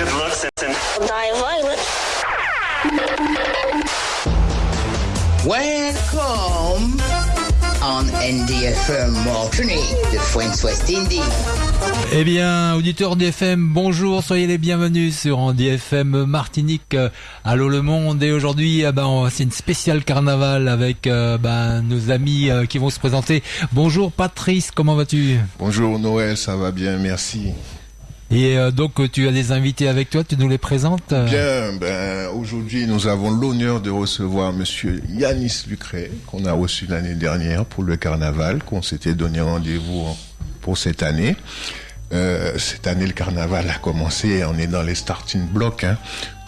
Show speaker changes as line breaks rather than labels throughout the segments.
good looks and
Die violent.
Welcome on NDFM Martinique, the French West Indies.
Eh bien, auditeurs d'FM, bonjour, soyez les bienvenus sur Andy FM Martinique. euh, Allô le monde. Et aujourd'hui, eh ben, c'est une spéciale carnaval avec euh, ben, nos amis euh, qui vont se présenter. Bonjour Patrice, comment vas-tu?
Bonjour Noël, ça va bien, merci.
Et euh, donc, tu as des invités avec toi, tu nous les présentes euh,
Bien, ben, aujourd'hui nous avons l'honneur de recevoir Monsieur Yanis Lucret, qu'on a reçu l'année dernière pour le carnaval, qu'on s'était donné rendez-vous en- pour cette année. Euh, cette année, le carnaval a commencé, on est dans les starting blocks. Hein.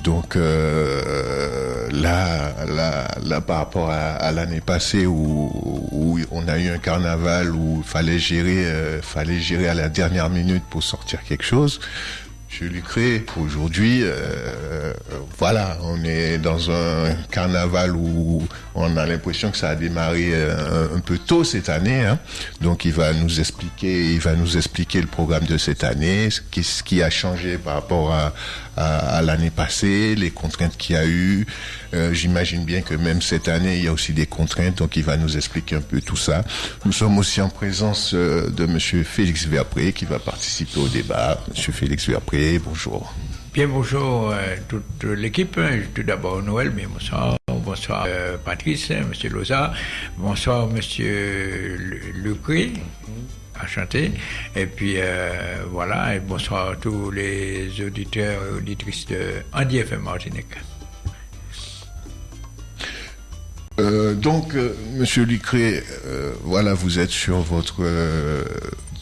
Donc euh, là, là, là, par rapport à, l'année passée où, on a eu un carnaval où il fallait gérer, euh, fallait gérer à la dernière minute pour sortir quelque chose. Je lui crée aujourd'hui, euh, voilà, on est dans un carnaval où on a l'impression que ça a démarré euh, un, un peu tôt cette année. hein. Donc il va nous expliquer, il va nous expliquer le programme de cette année, ce qui, ce qui a changé par rapport à, à, à l'année passée, les contraintes qu'il y a eu. Euh, J'imagine bien que même cette année il y a aussi des contraintes, donc il va nous expliquer un peu tout ça. Nous sommes aussi en présence euh, de Monsieur Félix Verpré qui va participer au débat. Monsieur Félix Verpré, bonjour.
Bien, bonjour euh, toute l'équipe. Tout d'abord Noël, mais bonsoir. Bonsoir euh, Patrice, Monsieur Loza. Bonsoir Monsieur Lu- Lucré. Enchanté. Et puis voilà, et bonsoir à tous les auditeurs et auditrices de Andy FM Martinique.
Donc, Monsieur Lucré, voilà, vous êtes sur votre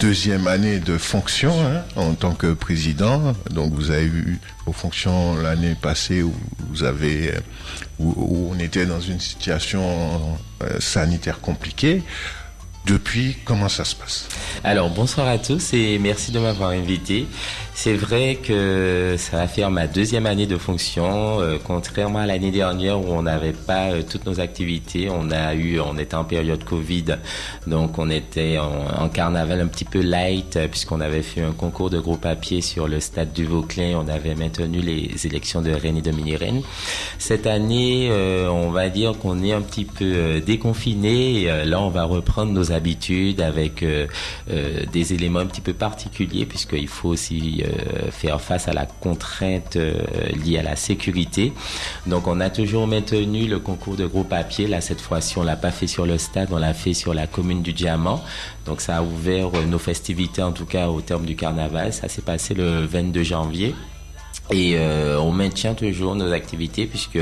deuxième année de fonction hein, en tant que président. Donc, vous avez eu vos fonctions l'année passée où vous avez, euh, où, on était dans une situation euh, sanitaire compliquée. Depuis, comment ça se passe?
Alors bonsoir à tous et merci de m'avoir invité. C'est vrai que ça va faire ma deuxième année de fonction, euh, contrairement à l'année dernière où on n'avait pas euh, toutes nos activités. On a eu, on était en période Covid, donc on était en, carnaval un petit peu light euh, puisqu'on avait fait un concours de gros papier sur le stade du Vauclin. On avait maintenu les élections de reine et de mini-reine. Cette année, on va dire qu'on est un petit peu déconfiné. Là, on va reprendre nos habitudes avec des éléments un petit peu particuliers puisqu'il faut aussi faire face à la contrainte euh, liée à la sécurité. Donc, on a toujours maintenu le concours de gros papier. Là, cette fois-ci, on l'a pas fait sur le stade, on l'a fait sur la commune du Diamant. Donc, ça a ouvert euh, nos festivités, en tout cas au terme du carnaval. Ça s'est passé le 22 janvier. Et euh, on maintient toujours nos activités puisque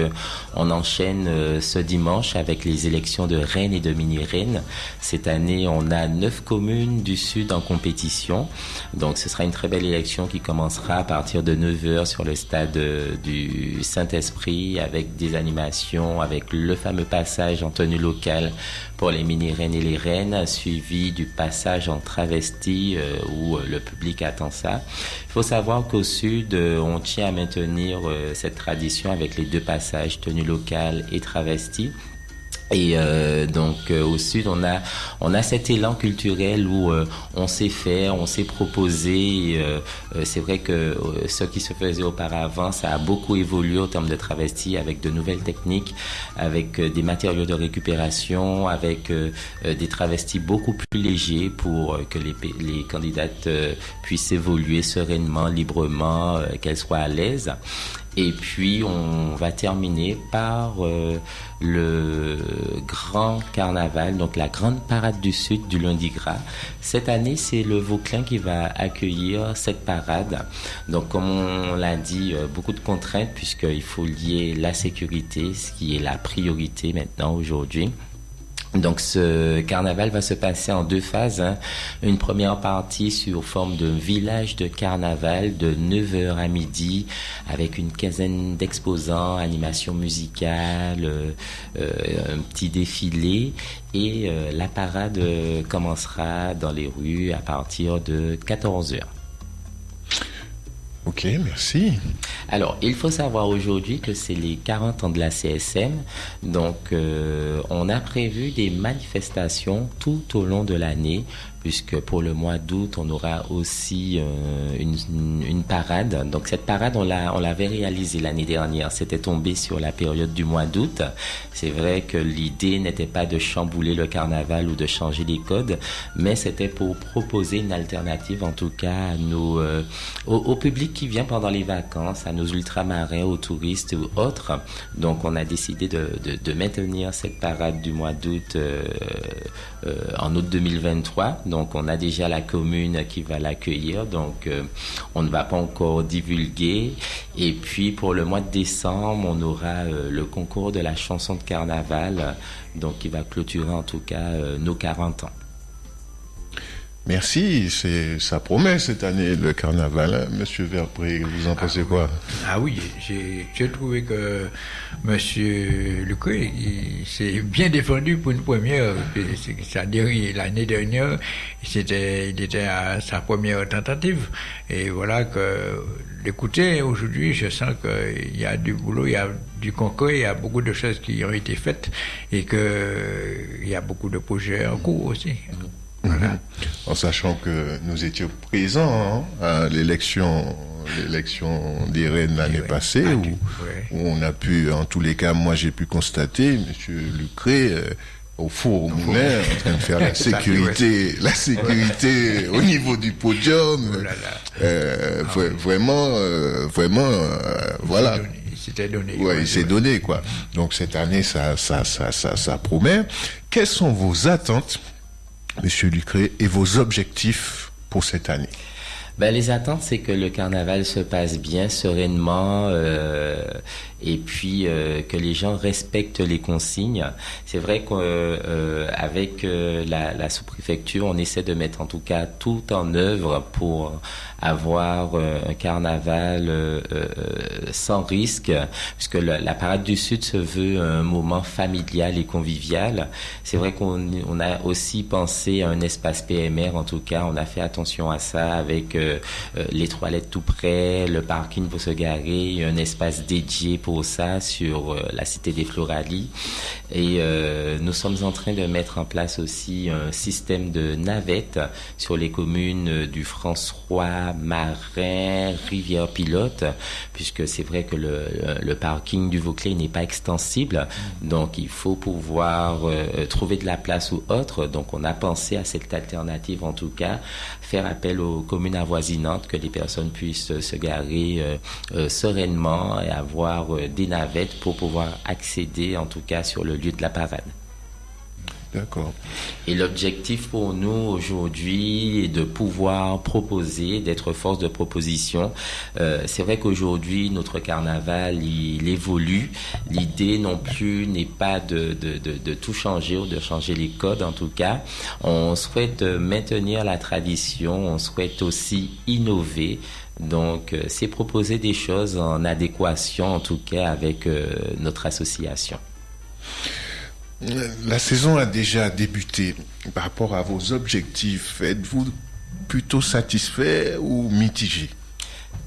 on enchaîne euh, ce dimanche avec les élections de Rennes et de mini-Rennes. Cette année, on a neuf communes du Sud en compétition. Donc ce sera une très belle élection qui commencera à partir de 9h sur le stade euh, du Saint-Esprit avec des animations, avec le fameux passage en tenue locale pour les mini-Rennes et les Rennes, suivi du passage en travesti euh, où le public attend ça. Il faut savoir qu'au Sud, on tient à maintenir euh, cette tradition avec les deux passages, tenue locale et travesti. Et euh, donc euh, au sud, on a on a cet élan culturel où euh, on sait faire, on sait proposer. et, euh, euh, c'est vrai que euh, ce qui se faisait auparavant, ça a beaucoup évolué au terme de travesti avec de nouvelles techniques, avec des matériaux de récupération, avec des travestis beaucoup plus légers pour que les, les candidates puissent évoluer sereinement, librement, qu'elles soient à l'aise. Et puis on va terminer par euh, le grand carnaval, donc la grande parade du Sud du lundi gras. Cette année, c'est le Vauclin qui va accueillir cette parade. Donc comme on l'a dit, euh, beaucoup de contraintes puisqu'il faut lier la sécurité, ce qui est la priorité maintenant aujourd'hui. Donc ce carnaval va se passer en deux phases. hein. Une première partie sur forme de village de carnaval de 9h à midi avec une quinzaine d'exposants, animation musicale, euh, euh, un petit défilé et euh, la parade commencera dans les rues à partir de 14h.
Ok, merci.
Alors, il faut savoir aujourd'hui que c'est les 40 ans de la CSM. Donc, euh, on a prévu des manifestations tout au long de l'année, puisque pour le mois d'août, on aura aussi une, une, parade. Donc cette parade, on l'a, on l'avait réalisée l'année dernière. C'était tombé sur la période du mois d'août. C'est vrai que l'idée n'était pas de chambouler le carnaval ou de changer les codes, mais c'était pour proposer une alternative, en tout cas, nos, au, public qui vient pendant les vacances, à nos ultramarins, aux touristes ou autres. Donc on a décidé de, maintenir cette parade du mois d'août euh, euh, en août 2023. Donc on a déjà la commune qui va l'accueillir. Donc euh, on ne va pas encore divulguer. Et puis pour le mois de décembre, on aura le concours de la chanson de carnaval, donc qui va clôturer en tout cas nos 40 ans.
Merci, c'est ça promet cette année le carnaval. Hein. Monsieur Verpré, vous en pensez quoi?
Ah oui, j'ai trouvé que Monsieur Lucret s'est bien défendu pour une première. L'année dernière, c'était il était à sa première tentative. Et voilà que d'écouter aujourd'hui, je sens qu'il y a du boulot, il y a du concours, il y a beaucoup de choses qui ont été faites et qu'il y a beaucoup de projets en cours aussi.
Mhm. En sachant que nous étions présents hein, à l'élection l'élection des reines l'année passée, où, on a pu, en tous les cas, moi j'ai pu constater, M. Lucré, euh, au four moulin, en train de faire la sécurité, la sécurité au niveau du podium. Oh euh, ah vraiment, euh, vraiment, voilà.
Il s'était donné.
Ouais, il s'est donné, quoi. Donc cette année, ça, ça, ça, ça, ça promet. Quelles sont vos attentes Monsieur Lucré, et vos objectifs pour cette année
ben, les attentes, c'est que le carnaval se passe bien, sereinement, euh, et puis euh, que les gens respectent les consignes. C'est vrai qu'avec euh, euh, la, sous-préfecture, on essaie de mettre en tout cas tout en œuvre pour avoir un carnaval sans risque, puisque la, parade du Sud se veut un moment familial et convivial. C'est vrai qu'on on a aussi pensé à un espace PMR, en tout cas, on a fait attention à ça avec les toilettes tout près, le parking pour se garer, un espace dédié pour ça sur euh, la cité des Floralies. Et euh, nous sommes en train de mettre en place aussi un système de navettes sur les communes du François, Marin, Rivière-Pilote, puisque c'est vrai que le, parking du Vauclé n'est pas extensible. Donc il faut pouvoir euh, trouver de la place ou autre. Donc on a pensé à cette alternative en tout cas, faire appel aux communes avoisinantes, que les personnes puissent se garer sereinement et avoir des navettes pour pouvoir accéder en tout cas sur le lieu de la parade.
D'accord.
Et l'objectif pour nous aujourd'hui est de pouvoir proposer, d'être force de proposition. Euh, c'est vrai qu'aujourd'hui, notre carnaval, il, évolue. L'idée non plus n'est pas de, de, de, de, tout changer ou de changer les codes en tout cas. On souhaite maintenir la tradition, on souhaite aussi innover. Donc, euh, c'est proposer des choses en adéquation, en tout cas, avec euh, notre association.
La saison a déjà débuté. Par rapport à vos objectifs, êtes-vous plutôt satisfait ou mitigé?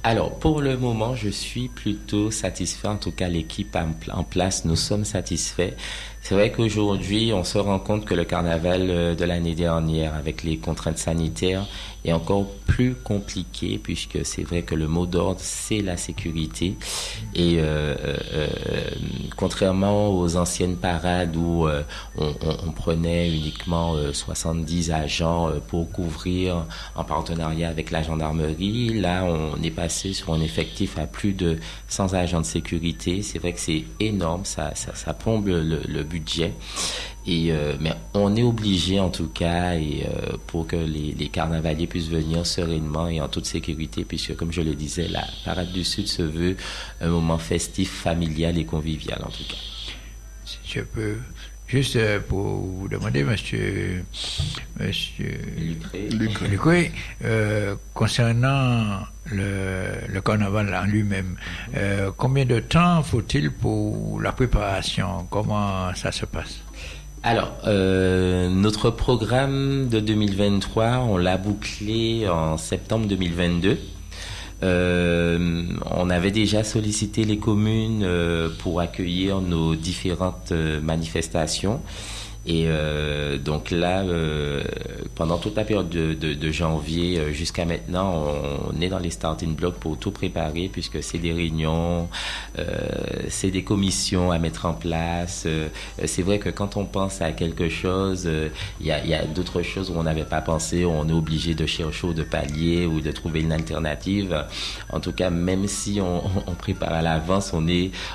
Alors, pour le moment, je suis plutôt satisfait. En tout cas, l'équipe en place, nous sommes satisfaits. C'est vrai qu'aujourd'hui, on se rend compte que le carnaval euh, de l'année dernière, avec les contraintes sanitaires, est encore plus compliqué puisque c'est vrai que le mot d'ordre c'est la sécurité et euh, euh, euh contrairement aux anciennes parades où euh, on, prenait uniquement 70 agents pour couvrir en partenariat avec la gendarmerie, là on est passé sur un effectif à plus de 100 agents de sécurité. C'est vrai que c'est énorme, ça, ça, ça plombe le, le budget et, euh, mais on est obligé en tout cas et, euh, pour que les, les, carnavaliers puissent venir sereinement et en toute sécurité puisque comme je le disais, la Parade du Sud se veut un moment festif, familial et convivial en tout cas.
Si je peux juste euh, pour vous demander, monsieur, monsieur Lucré, euh, concernant le, le, carnaval en lui-même, euh, combien de temps faut-il pour la préparation? Comment ça se passe?
Alors, euh, notre programme de 2023, on l'a bouclé en septembre 2022. Euh, on avait déjà sollicité les communes euh, pour accueillir nos différentes euh, manifestations. Et euh, donc là, euh, pendant toute la période de, janvier euh, jusqu'à maintenant, on, est dans les starting blocks pour tout préparer, puisque c'est des réunions, c'est des commissions à mettre en place. C'est vrai que quand on pense à quelque chose, il y a, d'autres choses où on n'avait pas pensé, où on est obligé de chercher ou de pallier ou de trouver une alternative. En tout cas, même si on, prépare à l'avance, on,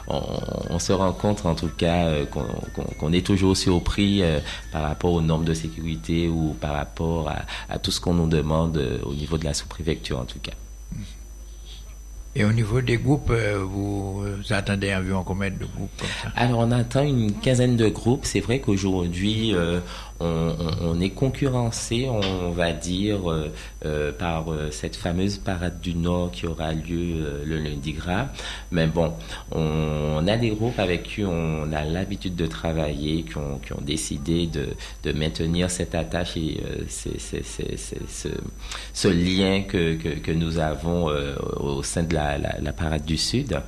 on, se rend compte en tout cas qu'on qu qu est toujours surpris euh, par rapport aux normes de sécurité ou par rapport à, à tout ce qu'on nous demande euh, au niveau de la sous-préfecture en tout cas.
Et au niveau des groupes, euh, vous, vous attendez environ combien de groupes comme ça?
Alors on attend une quinzaine de groupes. C'est vrai qu'aujourd'hui, euh, on, est concurrencé, on va dire, euh, euh, par euh, cette fameuse parade du Nord qui aura lieu le lundi gras. Mais bon, on, a des groupes avec qui on a l'habitude de travailler, qui ont, décidé de, maintenir cette attache et ce, lien que, nous avons au sein de la, parade du Sud.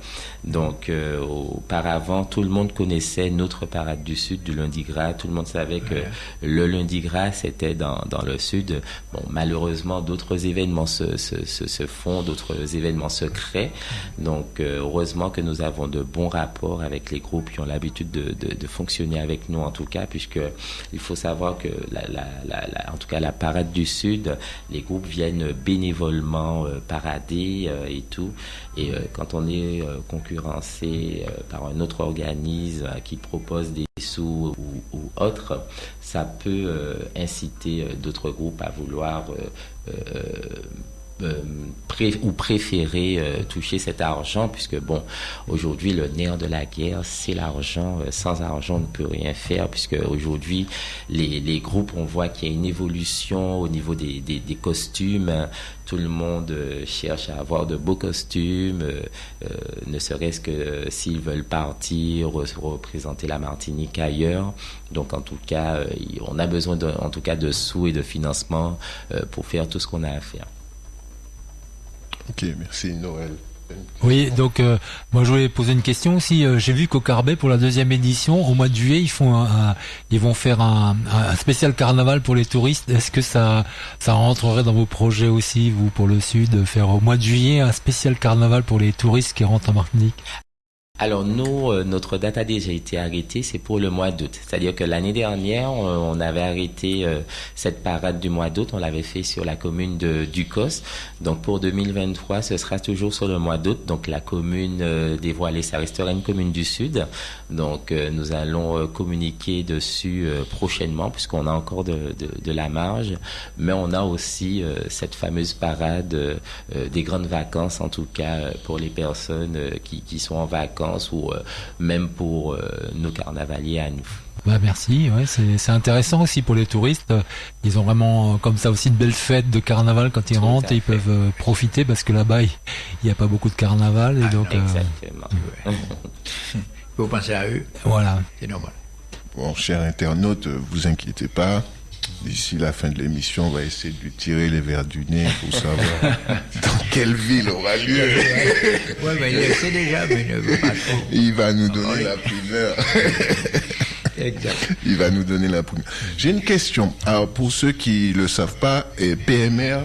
Donc, auparavant, tout le monde connaissait notre parade du Sud du lundi gras. Tout le monde savait que le lundi gras, c'était dans, dans le sud. Bon, malheureusement, d'autres événements se, se, se, font, d'autres événements se créent. Donc, euh, heureusement que nous avons de bons rapports avec les groupes qui ont l'habitude de, de, fonctionner avec nous, en tout cas, puisque il faut savoir que, la, la, en tout cas, la parade du Sud, les groupes viennent bénévolement euh, parader euh, et tout. Et euh, quand on est concurrencé par un autre organisme qui propose des sous ou, ou autre, ça peut inciter d'autres groupes à vouloir euh, pré ou préférer euh, toucher cet argent, puisque bon, aujourd'hui le nerf de la guerre, c'est l'argent. Euh, sans argent, on ne peut rien faire, puisque aujourd'hui les, groupes, on voit qu'il y a une évolution au niveau des costumes. Tout le monde cherche à avoir de beaux costumes, ne serait-ce que s'ils veulent partir, représenter la Martinique ailleurs. Donc en tout cas, on a besoin de, en tout cas de sous et de financement pour faire tout ce qu'on a à faire.
Ok, merci Noël.
Oui, donc euh, moi je voulais poser une question aussi. Euh, J'ai vu qu'au Carbet pour la deuxième édition, au mois de juillet, ils font, un, ils vont faire un, un, spécial carnaval pour les touristes. Est-ce que ça, ça rentrerait dans vos projets aussi, vous pour le Sud, faire au mois de juillet un spécial carnaval pour les touristes qui rentrent en Martinique?
Alors nous, euh, notre date a déjà été arrêtée, c'est pour le mois d'août. C'est-à-dire que l'année dernière, euh, on avait arrêté euh, cette parade du mois d'août, on l'avait fait sur la commune de Ducos. Donc pour 2023, ce sera toujours sur le mois d'août. Donc la commune dévoilée, ça restera une commune du Sud. Donc nous allons communiquer dessus prochainement, puisqu'on a encore de, de, de, la marge. Mais on a aussi cette fameuse parade des grandes vacances, en tout cas pour les personnes qui, qui sont en vacances ou euh, même pour euh, nos carnavaliers à nous.
Bah merci, ouais, c'est intéressant aussi pour les touristes. Ils ont vraiment comme ça aussi de belles fêtes de carnaval quand ils Tout rentrent et ils peuvent euh, profiter parce que là-bas il n'y a pas beaucoup de carnaval et
ah,
donc.
Exactement.
Euh... Faut penser à eux.
Voilà.
C'est normal.
Bon, chers internautes, vous inquiétez pas. D'ici la fin de l'émission, on va essayer de lui tirer les verres du nez pour savoir dans quelle ville aura lieu.
Oui, mais il le sait déjà, mais il ne veut pas trop.
Il va nous donner la primeur.
Exact.
Il va nous donner la primeur. J'ai une question. Alors, pour ceux qui ne le savent pas, PMR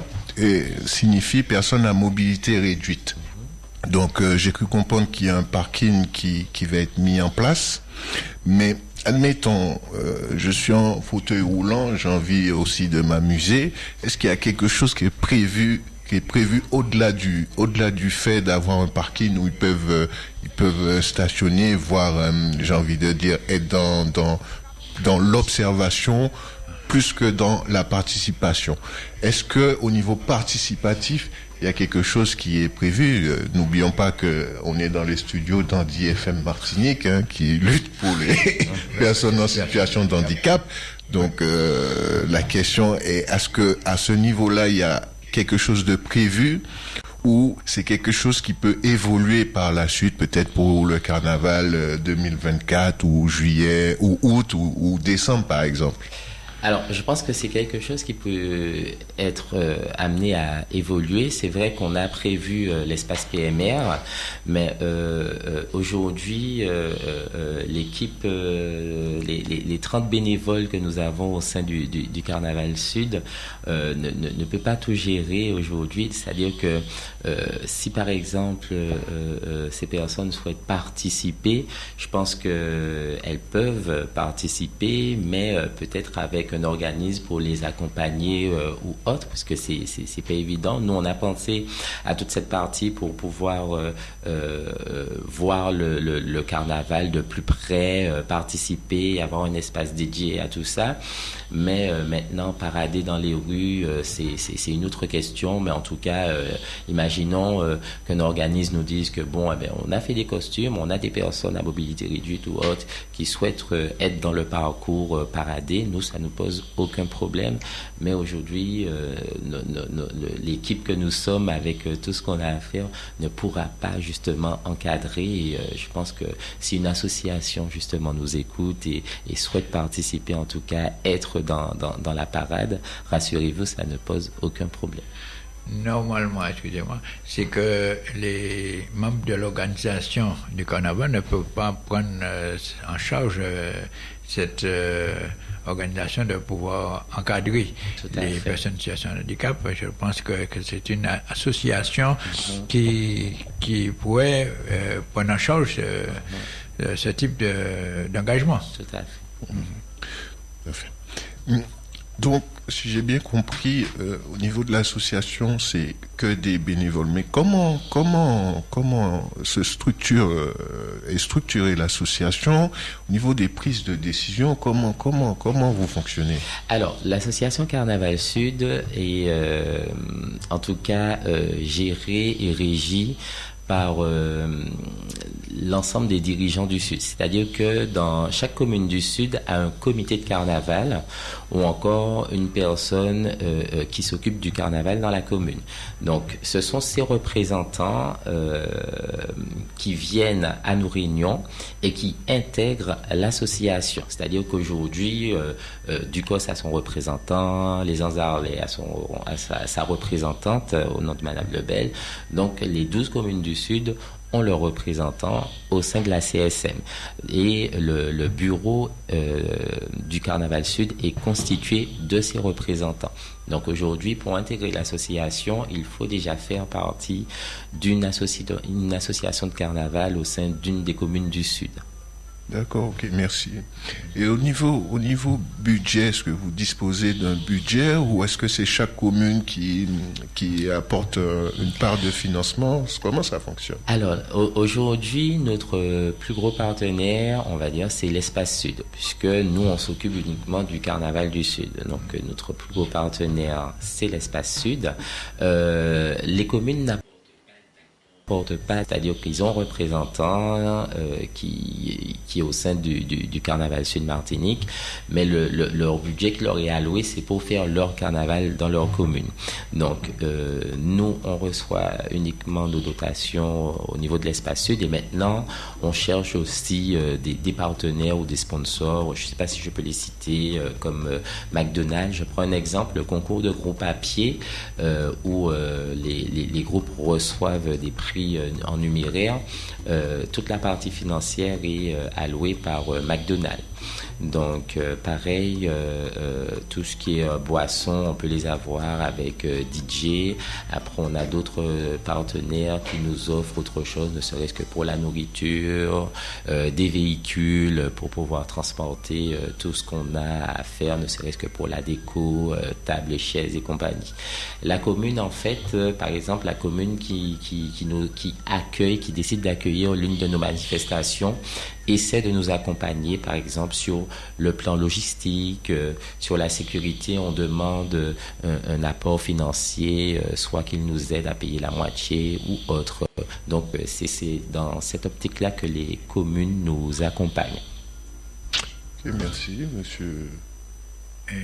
signifie personne à mobilité réduite. Donc, euh, j'ai cru comprendre qu'il y a un parking qui, qui va être mis en place. Mais admettons, euh, je suis en fauteuil roulant, j'ai envie aussi de m'amuser. Est-ce qu'il y a quelque chose qui est prévu qui est prévu au-delà du au-delà du fait d'avoir un parking où ils peuvent euh, ils peuvent stationner, voire euh, j'ai envie de dire être dans dans dans l'observation plus que dans la participation? Est-ce que au niveau participatif il y a quelque chose qui est prévu. Euh, N'oublions pas que on est dans les studios d'Andy FM Martinique, hein, qui lutte pour les personnes en situation de handicap. Donc euh, la question est est-ce que à ce niveau-là il y a quelque chose de prévu ou c'est quelque chose qui peut évoluer par la suite, peut-être pour le carnaval 2024 ou juillet ou août ou, ou décembre par exemple?
Alors, je pense que c'est quelque chose qui peut être euh, amené à évoluer. C'est vrai qu'on a prévu euh, l'espace PMR, mais euh, aujourd'hui, l'équipe, les, les, 30 bénévoles que nous avons au sein du, du, Carnaval Sud ne, ne, ne, peut pas tout gérer aujourd'hui. C'est-à-dire que si par exemple ces personnes souhaitent participer, je pense qu'elles peuvent participer, mais peut-être avec un organisme pour les accompagner euh, ou autre, parce que c'est c'est pas évident. Nous, on a pensé à toute cette partie pour pouvoir euh, euh, voir le, le, carnaval de plus près, participer, avoir un espace dédié à tout ça. Mais maintenant, parader dans les rues, c'est une autre question. Mais en tout cas, imaginons qu'un organisme nous dise que bon, eh on a fait des costumes, on a des personnes à mobilité réduite ou autre qui souhaitent être dans le parcours paradé. Nous, ça nous pose aucun problème. Mais aujourd'hui, euh, l'équipe que nous sommes, avec euh, tout ce qu'on a à faire, ne pourra pas justement encadrer. Euh, je pense que si une association justement nous écoute et, souhaite participer, en tout cas être dans, dans la parade, rassurez-vous, ça ne pose aucun problème
normalement, excusez-moi, c'est que les membres de l'organisation du carnaval ne peuvent pas prendre en charge cette organisation de pouvoir encadrer les personnes en situation de handicap. Je pense que, c'est une association mm-hmm. qui, qui pourrait euh, prendre en charge ce, ce type d'engagement.
Tout à fait.
Tout à fait. Donc, si j'ai bien compris, euh, au niveau de l'association, c'est que des bénévoles. Mais comment, comment, comment se structure euh, est structurée l'association au niveau des prises de décision? Comment, comment, comment vous fonctionnez?
Alors, l'association Carnaval Sud est, euh, en tout cas, gérée et régie par euh, l'ensemble des dirigeants du Sud. C'est-à-dire que dans chaque commune du Sud a un comité de carnaval ou encore une personne euh, euh, qui s'occupe du carnaval dans la commune. Donc ce sont ces représentants qui viennent à nos réunions et qui intègrent l'association. C'est-à-dire qu'aujourd'hui, Ducos a son représentant, les Anzarlais a, son, sa, sa, représentante au nom de Madame Lebel. Donc les 12 communes du Sud ont leurs représentants au sein de la CSM. Et le, bureau euh, du Carnaval Sud est constitué de ces représentants. Donc aujourd'hui, pour intégrer l'association, il faut déjà faire partie d'une association de carnaval au sein d'une des communes du Sud.
D'accord, ok, merci. Et au niveau, au niveau budget, est-ce que vous disposez d'un budget ou est-ce que c'est chaque commune qui, qui apporte euh, une part de financement? Comment ça fonctionne?
Alors, aujourd'hui, notre plus gros partenaire, on va dire, c'est l'Espace Sud, puisque nous, on s'occupe uniquement du Carnaval du Sud. Donc, notre plus gros partenaire, c'est l'Espace Sud. Euh, les communes n'apportent porte pas, c'est-à-dire qu'ils ont représentant euh, qui, qui est au sein du, du, du carnaval Sud-Martinique, mais le, le, leur budget qui leur est alloué, c'est pour faire leur carnaval dans leur commune. Donc, euh, nous, on reçoit uniquement nos dotations au niveau de l'espace sud et maintenant, on cherche aussi euh, des, des, partenaires ou des sponsors. Je ne sais pas si je peux les citer, euh, comme euh, McDonald's. Je prends un exemple, le concours de groupe à pied, où les, les, les groupes reçoivent des prix euh, en numéraire, euh, toute la partie financière est euh, allouée par McDonald's. Donc, euh, pareil, euh, euh, tout ce qui est boisson, on peut les avoir avec DJ. Après, on a d'autres partenaires qui nous offrent autre chose, ne serait-ce que pour la nourriture, des véhicules pour pouvoir transporter tout ce qu'on a à faire, ne serait-ce que pour la déco, table et chaises et compagnie. La commune, en fait, par exemple, la commune qui, qui, accueille, qui décide d'accueillir l'une de nos manifestations, essaie de nous accompagner, par exemple, sur le plan logistique, euh, sur la sécurité, on demande euh, un, apport financier, euh, soit qu'il nous aide à payer la moitié ou autre. Donc, c'est dans cette optique-là que les communes nous accompagnent.
merci, monsieur.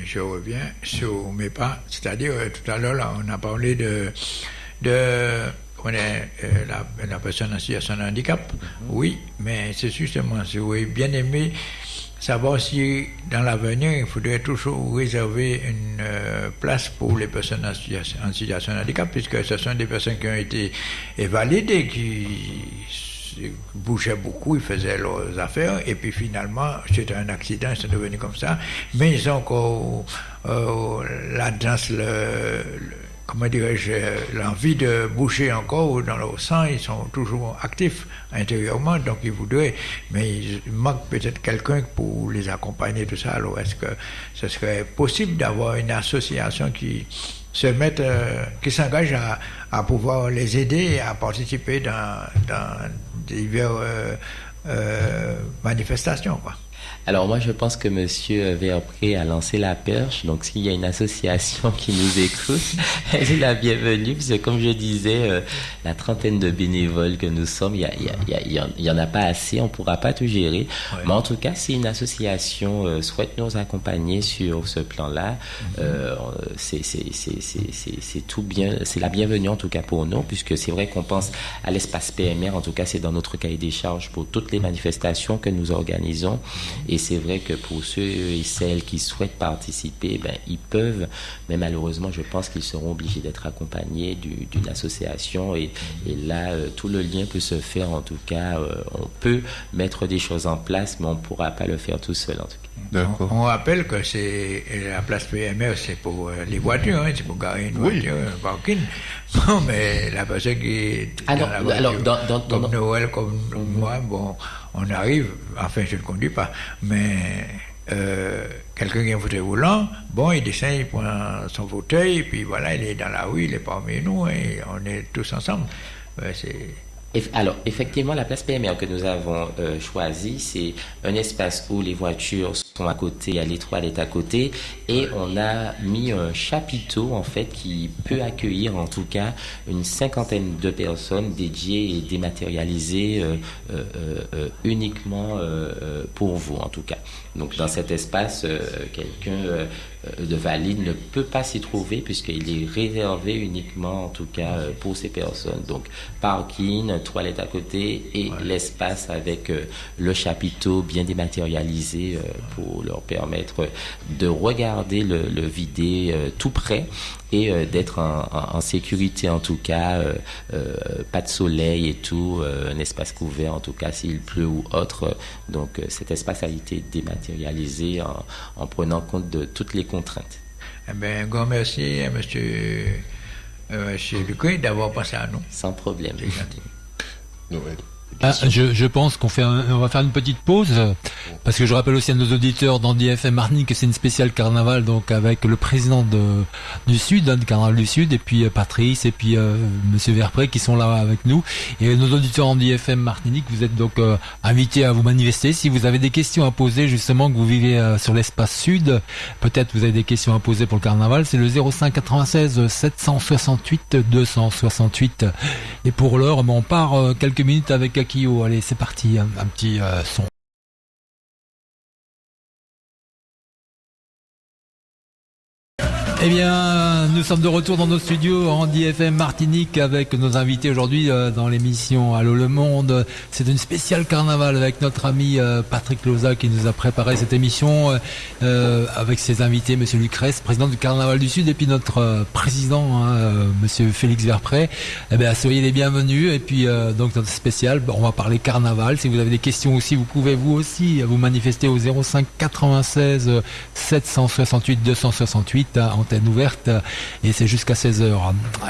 je reviens sur mes pas, c'est-à-dire tout à l'heure, on a parlé de, de on est euh, la, personne en situation de handicap, oui, mais c'est justement, si vous bien aimé savoir si dans l'avenir, il faudrait toujours réserver une euh, place pour les personnes en situation, de handicap, puisque ce sont des personnes qui ont été validées, qui bougeaient beaucoup, ils faisaient leurs affaires, et puis finalement, c'était un accident, c'est devenu comme ça, mais ils ont encore euh, la danse, le comment dirais-je, l'envie de bouger encore dans leur sang, ils sont toujours actifs intérieurement, donc ils voudraient, mais il manque peut-être quelqu'un pour les accompagner, tout ça. Alors, est-ce que ce serait possible d'avoir une association qui se mette, euh, qui s'engage à, pouvoir les aider à participer dans, dans diverses euh, euh, manifestations, quoi?
Alors moi, je pense que Monsieur Verpré a lancé la perche. Donc s'il y a une association qui nous écoute, elle est la bienvenue. Parce que comme je disais, euh, la trentaine de bénévoles que nous sommes, il y, y, en a pas assez. On pourra pas tout gérer. Mais en tout cas, si une association euh, souhaite nous accompagner sur ce plan-là, mhm. euh, c'est tout bien. C'est la bienvenue en tout cas pour nous, puisque c'est vrai qu'on pense à l'espace PMR. En tout cas, c'est dans notre cahier des charges pour toutes les manifestations que nous organisons. Et c'est vrai que pour ceux et celles qui souhaitent participer, ben, ils peuvent, mais malheureusement, je pense qu'ils seront obligés d'être accompagnés d'une association. Et, là, euh, tout le lien peut se faire. En tout cas, euh, on peut mettre des choses en place, mais on ne pourra pas le faire tout seul, en tout
cas. On, rappelle que c'est la place PMR, c'est pour euh, les voitures, hein, c'est pour garer une voiture, un parking. Non, mais la personne qui est
ah dans la voiture, alors, dans, dans,
comme Noël, comme moi, bon, on arrive, enfin je ne conduis pas, mais euh, quelqu'un qui a un fauteuil roulant, bon, il descend, il prend son fauteuil, puis voilà, il est dans la rue, il est parmi nous, et on est tous ensemble.
alors, effectivement, la place PMR que nous avons euh, choisie, c'est un espace où les voitures sont à côté, il y a les toilettes à côté, et on a mis un chapiteau, en fait, qui peut accueillir, en tout cas, une cinquantaine de personnes dédiées et dématérialisées euh, euh, uniquement pour vous, en tout cas. Donc, dans cet espace, quelqu'un euh, de valide ne peut pas s'y trouver puisqu'il est réservé uniquement, en tout cas, euh, pour ces personnes. Donc, parking, toilette à côté et l'espace avec euh, le chapiteau bien dématérialisé pour leur permettre de regarder le, le vidé tout près et d'être en, sécurité en tout cas, pas de soleil et tout, un espace couvert en tout cas s'il pleut ou autre. Donc cet espace a été dématérialisé en, en prenant compte de toutes les contraintes.
Eh bien, un grand merci à M. Euh, d'avoir pensé à nous.
Sans problème. Gentil.
Ah, je, je, pense qu'on fait on va faire une petite pause parce que je rappelle aussi à nos auditeurs dans DFM Martin que c'est une spéciale carnaval donc avec le président de, du Sud, hein, du carnaval du Sud et puis euh, Patrice et puis euh, Monsieur Verpré qui sont là avec nous. Et nos auditeurs en DFM Martinique vous êtes donc euh, invités à vous manifester. Si vous avez des questions à poser justement que vous vivez euh, sur l'espace Sud peut-être vous avez des questions à poser pour le carnaval c'est le 05 96 768 268 et pour l'heure on part quelques minutes avec Allez, c'est parti, un, petit euh, son. Eh bien, nous sommes de retour dans nos studios en DFM Martinique avec nos invités aujourd'hui euh, dans l'émission Allô le Monde. C'est une spéciale carnaval avec notre ami euh, Patrick Loza qui nous a préparé cette émission euh, avec ses invités, Monsieur Lucrèce, président du Carnaval du Sud, et puis notre président, hein, Monsieur Félix Verpré. Eh bien, soyez les bienvenus. Et puis, donc notre spécial, on va parler carnaval. Si vous avez des questions aussi, vous pouvez vous aussi vous manifester au 05 96 768 268 en ouverte et c'est jusqu'à 16h.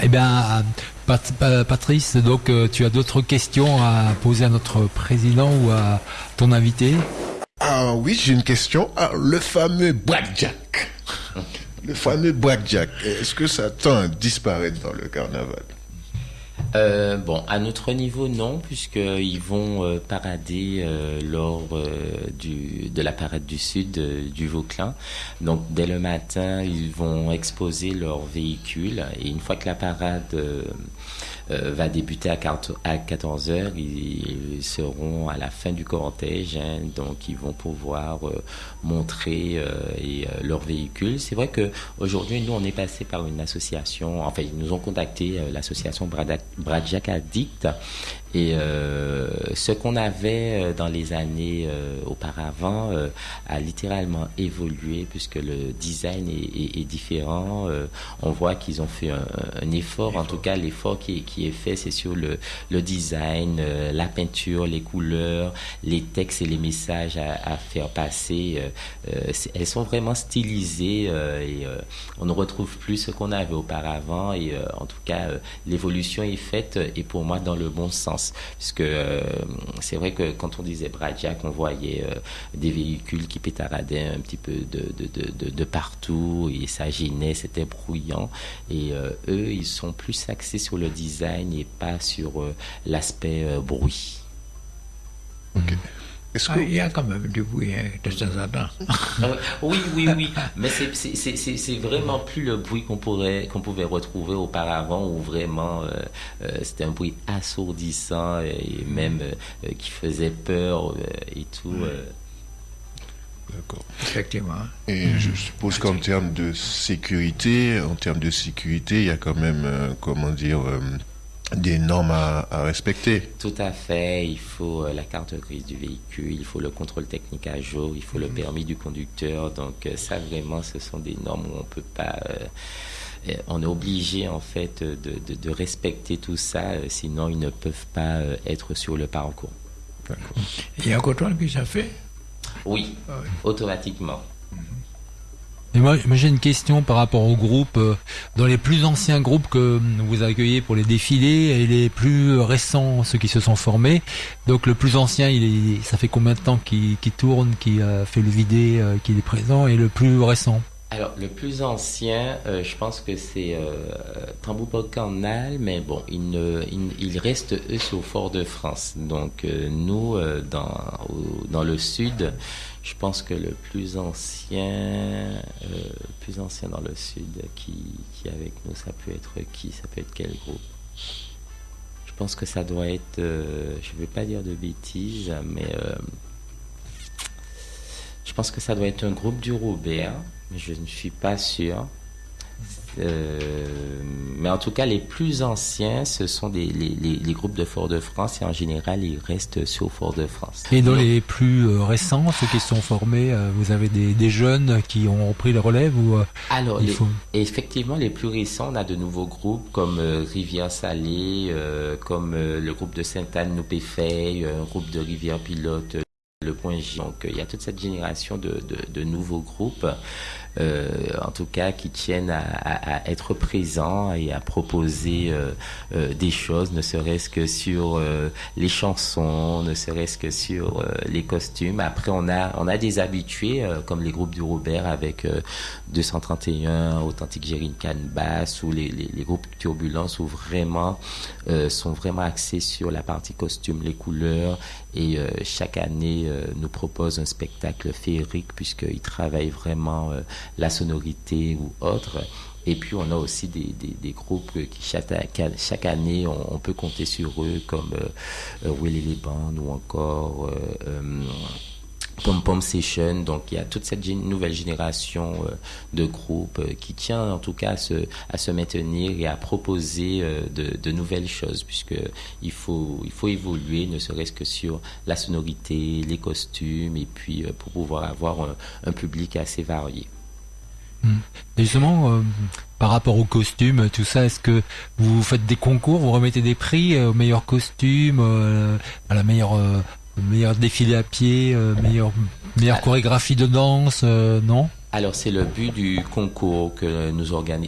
Eh bien, Patrice, donc euh, tu as d'autres questions à poser à notre président ou à ton invité?
Ah oui, j'ai une question. Ah, le fameux Blackjack. Le fameux Blackjack, est-ce que ça tend à disparaître dans le carnaval?
Euh, bon, à notre niveau, non, puisqu'ils vont euh, parader euh, lors du, de la parade du sud du Vauclin. Donc, dès le matin, ils vont exposer leurs véhicules et une fois que la parade euh, va débuter à 14h. Ils seront à la fin du cortège, hein, donc ils vont pouvoir euh, montrer euh, et, leur véhicule. C'est vrai que aujourd'hui, nous, on est passé par une association, enfin, ils nous ont contacté, l'association Bradjack Addict, Et euh, ce qu'on avait euh, dans les années euh, auparavant a littéralement évolué puisque le design est, différent. on voit qu'ils ont fait un, effort. En tout cas, l'effort qui, est fait, c'est sur le, le design, la peinture, les couleurs, les textes et les messages à, à faire passer. elles sont vraiment stylisées et on ne retrouve plus ce qu'on avait auparavant. Et en tout cas, l'évolution est faite et pour moi dans le bon sens. Puisque euh, c'est vrai que quand on disait Bradjack, on voyait euh, des véhicules qui pétaradaient un petit peu de, de, de, de partout et ça gênait, c'était bruyant. Et euh, eux, ils sont plus axés sur le design et pas sur l'aspect bruit.
Ah, il y a quand même du bruit hein, de temps en temps.
Euh, oui, oui, oui. Mais c'est vraiment plus le bruit qu'on pourrait qu'on pouvait retrouver auparavant où vraiment euh, euh, c'était un bruit assourdissant et même qui faisait peur et tout.
D'accord.
Effectivement.
Et je suppose qu'en termes de sécurité, en termes de sécurité, il y a quand même, comment dire, des normes à, à, respecter.
Tout à fait. Il faut euh, la carte grise du véhicule, il faut le contrôle technique à jour, il faut le mhm. permis du conducteur. Donc euh, ça vraiment, ce sont des normes où on peut pas. Euh, on est obligé en fait de, de, de, respecter tout ça, sinon ils ne peuvent pas être sur le parcours.
Il y a un contrôle qui ça fait?
Oui, ah oui. automatiquement.
Et moi, j'ai une question par rapport au groupe. Euh, dans les plus anciens groupes que vous accueillez pour les défilés et les plus récents, ceux qui se sont formés. Donc le plus ancien, il est, ça fait combien de temps qu'il tourne, qu'il a fait le vidé, euh, qu'il est présent, et le plus récent?
Alors, le plus ancien, euh, je pense que c'est euh, mais bon, il, ne, il, il, reste, eux, au Fort-de-France. Donc, euh, nous, euh, dans, le sud, je pense que le plus ancien, euh, plus ancien dans le sud qui, est avec nous, ça peut être qui? Ça peut être quel groupe? Je pense que ça doit être, je ne vais pas dire de bêtises, mais je pense que ça doit être un groupe du Robert je ne suis pas sûr. Euh, mais en tout cas, les plus anciens, ce sont des, les, les, les groupes de Fort-de-France et en général, ils restent sur Fort-de-France.
Et dans les plus euh, récents, ceux qui sont formés, euh, vous avez des, des, jeunes qui ont repris le relève ou
Alors, les, faut... effectivement, les plus récents, on a de nouveaux groupes comme Rivière Salée, comme le groupe de Sainte-Anne Noupéfay, un groupe de Rivière Pilote le point J. Donc il y a toute cette génération de, de, de nouveaux groupes en tout cas qui tiennent à, être présents et à proposer euh, euh, des choses, ne serait-ce que sur euh, les chansons, ne serait-ce que sur euh, les costumes. Après, on a, on a des habitués, euh, comme les groupes du Robert avec 231, Authentique Gérine Canbass, ou les, les, les, groupes Turbulence, où vraiment sont vraiment axés sur la partie costume, les couleurs, et chaque année nous propose un spectacle féerique, puisqu'ils travaillent vraiment la sonorité ou autre. Et puis on a aussi des, groupes qui chaque, année on, peut compter sur eux comme euh, euh Willy Bandes ou encore euh, euh, Pom Pom Session. Donc il y a toute cette nouvelle génération euh, de groupes euh, qui tient en tout cas à se, à se maintenir et à proposer euh, de, nouvelles choses puisque il faut, il faut évoluer ne serait-ce que sur la sonorité, les costumes et puis pour pouvoir avoir un, public assez varié.
Hmm. Et justement, euh, par rapport aux costumes, tout ça, est-ce que vous faites des concours, vous remettez des prix au meilleur costume, à la meilleure, meilleur défilé à pied, euh, meilleure, meilleure ah. chorégraphie de danse, non?
Alors c'est le but du concours que nous,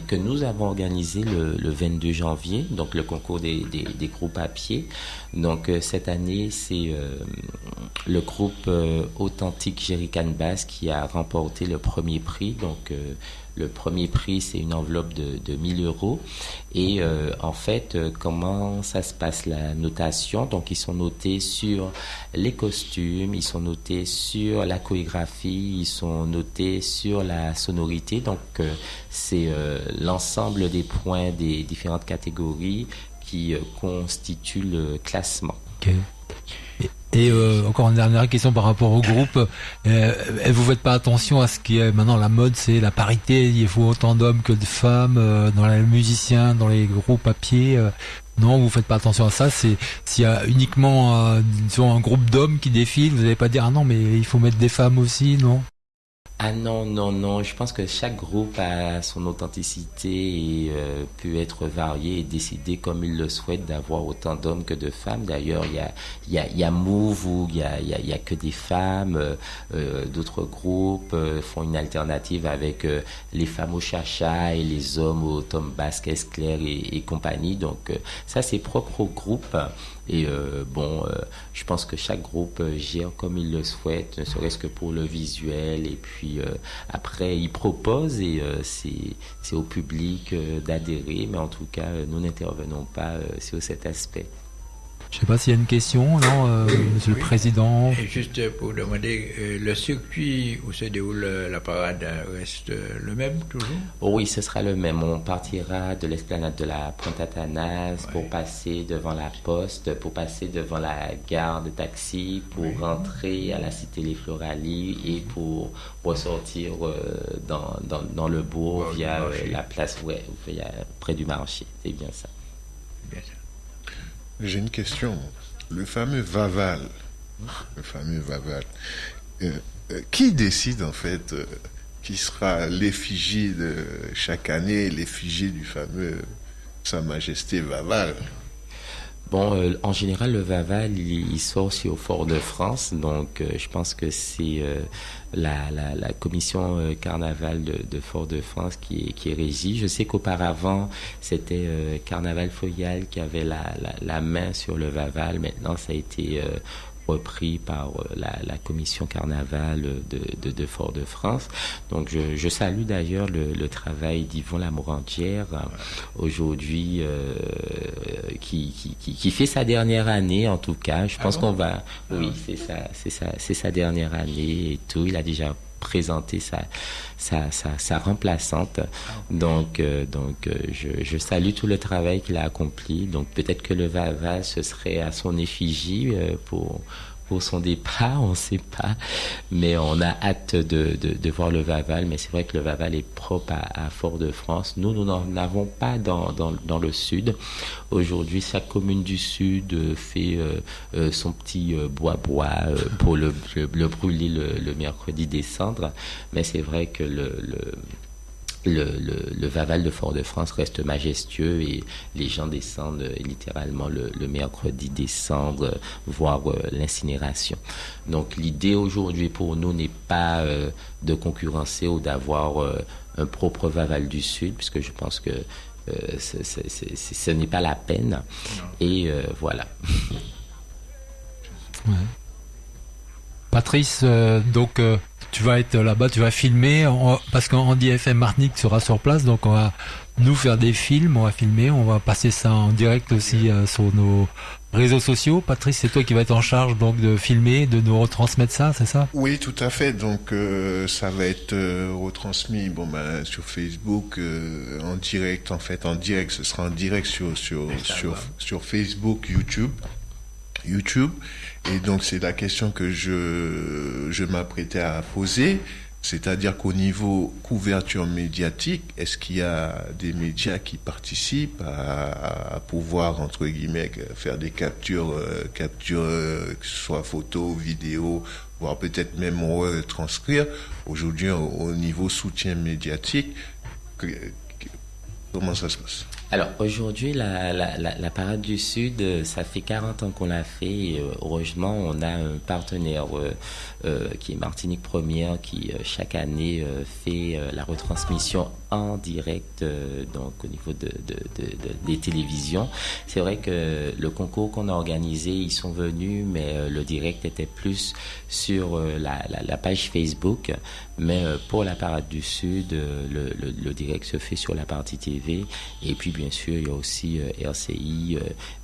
que nous avons organisé le, le 22 janvier, donc le concours des, des, des groupes à pied. Donc euh, cette année c'est euh, le groupe euh, Authentique Jerrycan Bass qui a remporté le premier prix. Donc euh, le premier prix, c'est une enveloppe de, de 1000 euros. Et euh, en fait, euh, comment ça se passe la notation? Donc, ils sont notés sur les costumes, ils sont notés sur la chorégraphie, ils sont notés sur la sonorité. Donc, euh, c'est l'ensemble des points des différentes catégories qui constituent le classement.
Okay. Et euh, encore une dernière question par rapport au groupe. Euh, vous faites pas attention à ce qui est maintenant la mode, c'est la parité. Il faut autant d'hommes que de femmes euh, dans les musiciens, dans les groupes à pied. Euh, non, vous faites pas attention à ça. C'est s'il y a uniquement disons, un groupe d'hommes qui défile, vous n'allez pas dire ah non mais il faut mettre des femmes aussi, non?
Ah non, non, non. Je pense que chaque groupe a son authenticité et euh, peut être varié et décider comme il le souhaite d'avoir autant d'hommes que de femmes. D'ailleurs, il y a, Move où il y a, y, a, y a, que des femmes. Euh, euh D'autres groupes font une alternative avec les femmes au chacha et les hommes au Tom Basque, Claire et, et compagnie. Donc ça, c'est propre au groupe. Et euh, bon, euh, je pense que chaque groupe euh, gère comme il le souhaite, ne serait-ce que pour le visuel. Et puis après, il propose et c'est au public d'adhérer. Mais en tout cas, nous n'intervenons pas sur cet aspect.
Je ne sais pas s'il y a une question, non, euh, Monsieur le Président.
juste pour demander, euh, le circuit où se déroule la parade reste le même toujours?
Oh Oui, ce sera le même. On partira de l'esplanade de la Pointe Athanas pour passer devant la poste, pour passer devant la gare de taxi, pour rentrer à la cité Les Floralies et pour ressortir euh, dans, dans, le bourg via la place, ouais, près du marché. C'est bien ça.
J'ai une question. Le fameux Vaval, le fameux Vaval, euh, euh, qui décide en fait euh, qui sera l'effigie de chaque année, l'effigie du fameux Sa Majesté Vaval?
Bon, en général, le Vaval, il, sort aussi au Fort de France, donc je pense que c'est la, la, commission euh, carnaval de, Fort-de-France qui est, qui. Je sais qu'auparavant, c'était euh, Carnaval Foyal qui avait la, la, main sur le Vaval. Maintenant, ça a été euh, repris par euh, la, commission carnaval de, de, Fort-de-France. Donc je, je salue d'ailleurs le, le, travail d'Yvon Lamourantière aujourd'hui euh, qui, qui, qui, fait sa dernière année en tout cas. Je pense ah qu'on va... Oui, ah. c'est ça, c'est ça, c'est sa dernière année et tout. Il a déjà présenter sa, remplaçante. Donc, euh, donc euh, je, je, salue tout le travail qu'il a accompli. Donc, peut-être que le Vava, ce serait à son effigie euh, pour son départ, on ne sait pas. Mais on a hâte de, de, voir le Vaval. Mais c'est vrai que le Vaval est propre à, Fort-de-France. Nous, nous n'en avons pas dans, dans, dans, le sud. Aujourd'hui, chaque commune du sud fait euh, euh, son petit bois-bois euh, pour le, le, brûler le, le, mercredi des cendres. Mais c'est vrai que le, le le, le, Vaval de Fort-de-France reste majestueux et les gens descendent littéralement le, mercredi décembre, voir euh, l'incinération. Donc l'idée aujourd'hui pour nous n'est pas euh, de concurrencer ou d'avoir euh, un propre Vaval du Sud, puisque je pense que ce n'est pas la peine. Et voilà.
Patrice, donc tu vas être là-bas, tu vas filmer, parce qu'en DFM Martinique sera sur place, donc on va nous faire des films, on va filmer, on va passer ça en direct aussi euh, sur nos réseaux sociaux. Patrice, c'est toi qui vas être en charge donc de filmer, de nous retransmettre ça, c'est ça?
Oui, tout à fait. Donc euh, ça va être euh, retransmis bon ben sur Facebook en direct en fait en direct, ce sera en direct sur sur sur, sur Facebook, YouTube. YouTube. Et donc c'est la question que je, je m'apprêtais à poser. C'est-à-dire qu'au niveau couverture médiatique, est-ce qu'il y a des médias qui participent à, pouvoir, entre guillemets, faire des captures, euh, captures euh, que ce soit photo, vidéo, voire peut-être même transcrire Aujourd'hui, au, niveau soutien médiatique, comment ça se passe?
Alors aujourd'hui, la, la, la, Parade du Sud, euh, ça fait 40 ans qu'on l'a fait. Euh, heureusement, on a un partenaire euh, qui est Martinique Première qui chaque année fait la retransmission en direct donc au niveau de, de, de, des télévisions. C'est vrai que le concours qu'on a organisé, ils sont venus, mais le direct était plus sur la, la, page Facebook. Mais pour la Parade du Sud, le, direct se fait sur la partie TV. Et puis bien sûr, il y a aussi euh, RCI euh,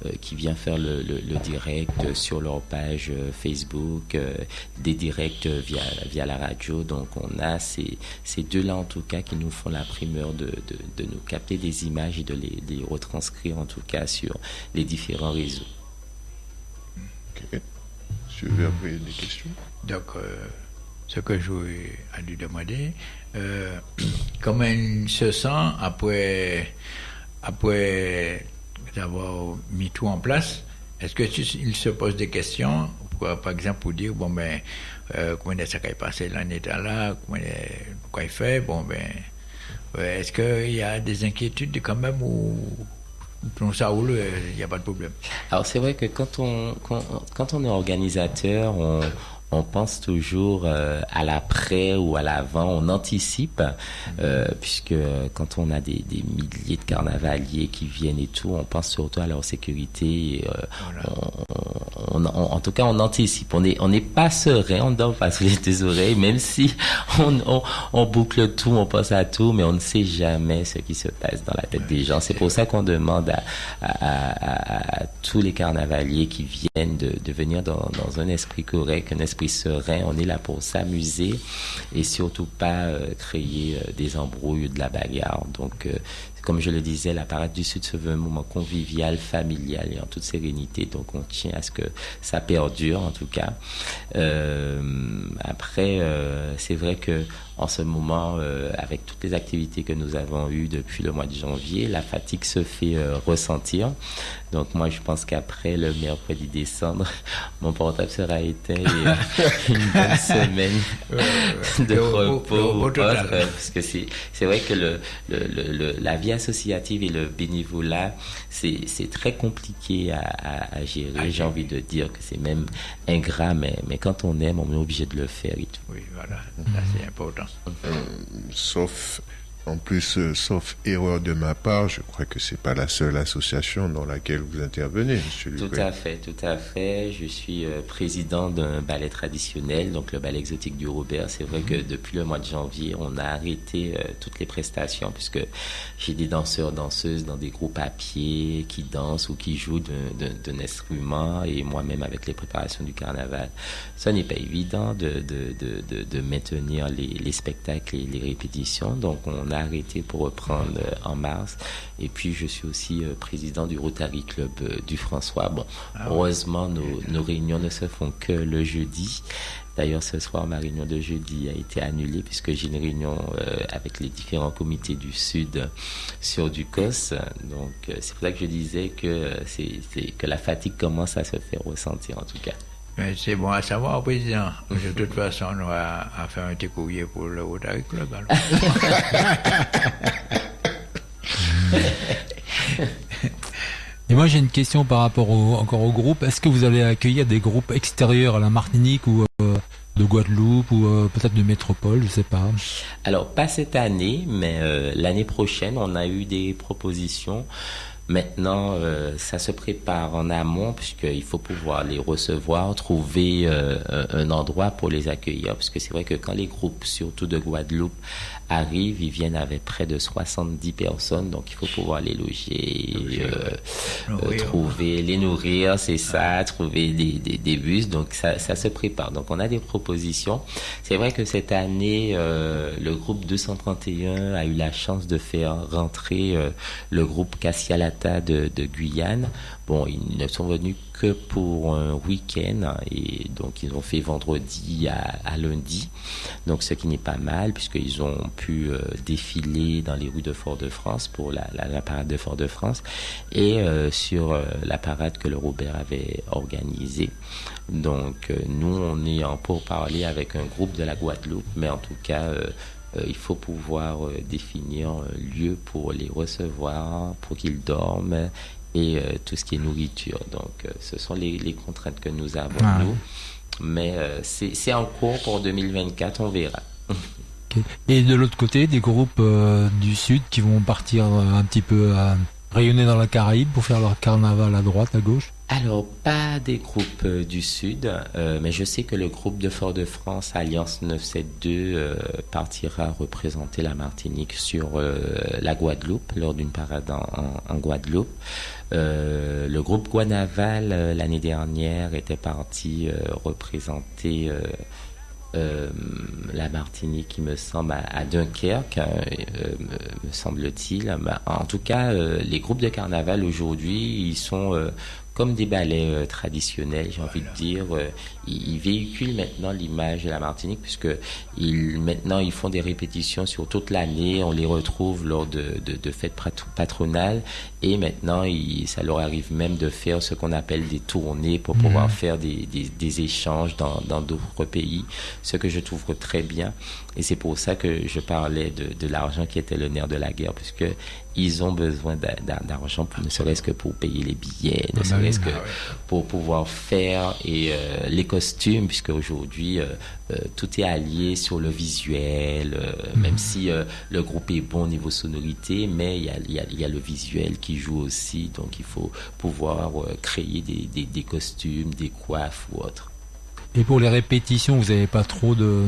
euh, qui vient faire le, direct sur leur page Facebook, des directs via, via la radio. Donc on a ces, ces deux-là en tout cas qui nous font la primeur de, de, nous capter des images et de les, les, retranscrire en tout cas sur les différents réseaux.
Monsieur Verbré, des questions.
Donc, euh, ce que je voulais lui demander, euh, comment il se sent après, après avoir mis tout en place? Est-ce qu'il se pose des questions, par exemple, pour dire, bon, ben, euh, comment ça s'est passé l'année là, comment, quoi il fait, bon, ben, est-ce qu'il y a des inquiétudes quand même ou non, ça roule, il n'y a pas de problème?
Alors c'est vrai que quand on, quand, quand on est organisateur, on, on pense toujours euh, à l'après ou à l'avant, on anticipe, euh, puisque quand on a des, des, milliers de carnavaliers qui viennent et tout, on pense surtout à leur sécurité. Euh, on, on, en tout cas, on anticipe. On n'est on pas serein, on dort pas sous les oreilles, même si on, boucle tout, on pense à tout, mais on ne sait jamais ce qui se passe dans la tête des gens. C'est pour ça qu'on demande à, à, à, à, tous les carnavaliers qui viennent de, de venir dans, dans un esprit correct, un esprit serein. On est là pour s'amuser et surtout pas euh, créer euh, des embrouilles, de la bagarre. Donc, euh, comme je le disais, la parade du Sud se veut un moment convivial, familial et en toute sérénité. Donc, on tient à ce que ça perdure, en tout cas. après, c'est vrai que en ce moment, euh, avec toutes les activités que nous avons eues depuis le mois de janvier, la fatigue se fait euh, ressentir. Donc moi, je pense qu'après le mercredi décembre, mon portable sera éteint et euh, une bonne semaine de repos parce que c'est vrai que le, le, le, la vie associative et le bénévolat, c'est très compliqué à, à, à gérer. J'ai envie de dire que c'est même ingrat, mais mais quand on aime, on est obligé de le faire et tout.
Oui, voilà, ça c'est important.
Euh, sauf en plus, euh, sauf erreur de ma part, je crois que c'est pas la seule association dans laquelle vous intervenez, Monsieur
Tout à fait, tout à fait. Je suis euh, président d'un ballet traditionnel, donc le ballet exotique du Robert. C'est vrai que depuis le mois de janvier, on a arrêté euh, toutes les prestations puisque j'ai des danseurs, danseuses dans des groupes à pied qui dansent ou qui jouent d'un instrument et moi-même avec les préparations du carnaval. Ça n'est pas évident de, de, de, de maintenir les, les, spectacles et les répétitions, donc on a arrêté pour reprendre en mars. Et puis, je suis aussi président du Rotary Club du François. Bon, ah heureusement, nos, nos, réunions ne se font que le jeudi. D'ailleurs, ce soir, ma réunion de jeudi a été annulée puisque j'ai une réunion euh, avec les différents comités du Sud sur du COS. Donc, euh, c'est pour ça que je disais que, c'est, que la fatigue commence à se faire ressentir, en tout cas.
Mais c'est bon à savoir, président. De toute façon, on va à faire un petit courrier pour le Rotary Club.
Et moi j'ai une question par rapport au, encore au groupe. Est-ce que vous allez accueillir des groupes extérieurs à la Martinique ou euh, de Guadeloupe ou euh, peut-être de métropole, je sais pas?
Alors pas cette année, mais euh, l'année prochaine, on a eu des propositions. Maintenant, euh, ça se prépare en amont puisqu'il faut pouvoir les recevoir, trouver euh, un endroit pour les accueillir. Parce que c'est vrai que quand les groupes, surtout de Guadeloupe, arrivent, ils viennent avec près de 70 personnes, donc il faut pouvoir les loger, euh, euh, trouver, les nourrir, c'est ça, trouver des, des, des, bus, donc ça, ça se prépare. Donc on a des propositions. C'est vrai que cette année, euh, le groupe 231 a eu la chance de faire rentrer euh, le groupe Cassialata de, de Guyane. Bon, ils ne sont venus que pour un week-end et donc ils ont fait vendredi à, lundi, donc ce qui n'est pas mal puisqu'ils ont pu euh, défiler dans les rues de Fort-de-France pour la, parade de Fort-de-France et euh, sur euh, la parade que le Robert avait organisée. Donc nous on est en pourparler avec un groupe de la Guadeloupe, mais en tout cas il faut pouvoir définir un lieu pour les recevoir, pour qu'ils dorment et euh, tout ce qui est nourriture. Donc, euh, ce sont les, les, contraintes que nous avons, ah. nous. Mais euh, c'est en cours pour 2024, on verra.
Okay. Et de l'autre côté, des groupes du Sud qui vont partir un petit peu rayonner dans la Caraïbe pour faire leur carnaval à droite, à gauche?
Alors, pas des groupes du Sud, mais je sais que le groupe de Fort-de-France, Alliance 972, euh, partira représenter la Martinique sur la Guadeloupe, lors d'une parade en, en, en Guadeloupe. le groupe Guanaval, l'année dernière, était parti représenter euh, la Martinique, il me semble, à, Dunkerque, euh, me semble-t-il. Bah, en tout cas, euh, les groupes de carnaval aujourd'hui, ils sont comme des ballets traditionnels, j'ai envie de dire. ils, véhiculent maintenant l'image de la Martinique puisque ils, maintenant ils font des répétitions sur toute l'année. On les retrouve lors de, de, fêtes patronales et maintenant ça leur arrive même de faire ce qu'on appelle des tournées pour pouvoir mhm. faire des, des, des échanges dans d'autres pays, ce que je trouve très bien. Et c'est pour ça que je parlais de, de l'argent qui était le nerf de la guerre, puisque ils ont besoin d'argent, ne serait-ce que pour payer les billets, ne ah bah serait-ce que ah pour pouvoir faire et euh, les costumes, puisque aujourd'hui euh, euh, tout est allié sur le visuel, mhm. même si le groupe est bon au niveau sonorité, mais il y a, y, a, y a, le visuel qui joue aussi, donc il faut pouvoir créer des, des, des costumes, des coiffes ou autres.
Et pour les répétitions, vous n'avez pas trop de,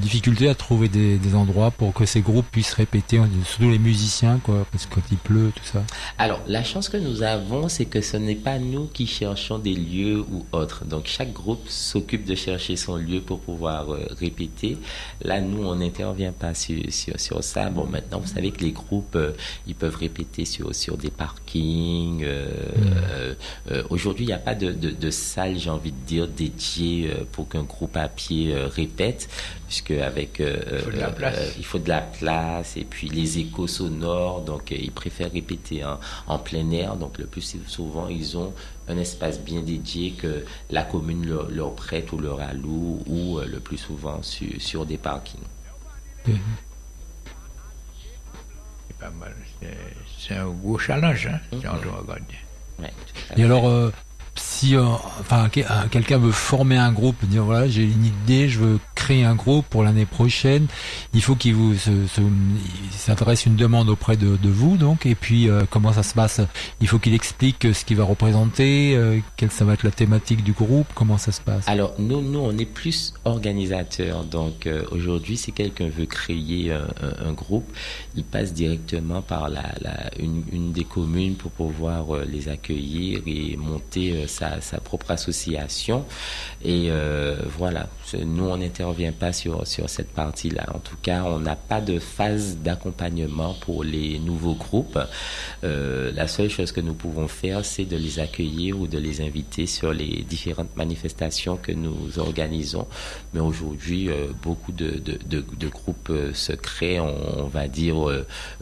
difficultés à trouver des, endroits pour que ces groupes puissent répéter, surtout les musiciens, quoi, parce que quand il pleut, tout ça.
Alors, la chance que nous avons, c'est que ce n'est pas nous qui cherchons des lieux ou autres. Donc, chaque groupe s'occupe de chercher son lieu pour pouvoir euh, répéter. Là, nous, on n'intervient pas sur, sur, ça. Bon, maintenant, vous savez que les groupes, euh, ils peuvent répéter sur, sur des parkings. Euh, hmm. Aujourd'hui, il n'y a pas de, de, de salle, j'ai envie de dire, dédiée pour qu'un groupe à pied euh, répète, puisque avec euh, il faut, de la place. Euh, il faut de la place et puis les échos sonores, donc ils préfèrent répéter en, plein air. Donc le plus souvent, ils ont un espace bien dédié que la commune leur, prête ou leur alloue, ou le plus souvent sur, des parkings.
C'est pas mal. C'est un gros challenge, hein, si on doit regarder.
et alors, si euh, enfin euh, quelqu'un veut former un groupe, dire voilà j'ai une idée, je veux créer un groupe pour l'année prochaine, il faut qu'il vous s'adresse une demande auprès de, vous donc et puis euh, comment ça se passe? Il faut qu'il explique ce qu'il va représenter, quelle ça va être la thématique du groupe, comment ça se passe?
Alors nous nous on est plus organisateurs donc aujourd'hui si quelqu'un veut créer un, groupe, il passe directement par la, une, des communes pour pouvoir les accueillir et monter sa, propre association. Et euh, voilà, nous, on n'intervient pas sur, sur cette partie-là. En tout cas, on n'a pas de phase d'accompagnement pour les nouveaux groupes. Euh, la seule chose que nous pouvons faire, c'est de les accueillir ou de les inviter sur les différentes manifestations que nous organisons. Mais aujourd'hui, euh, beaucoup de, de, groupes se créent, on, va dire,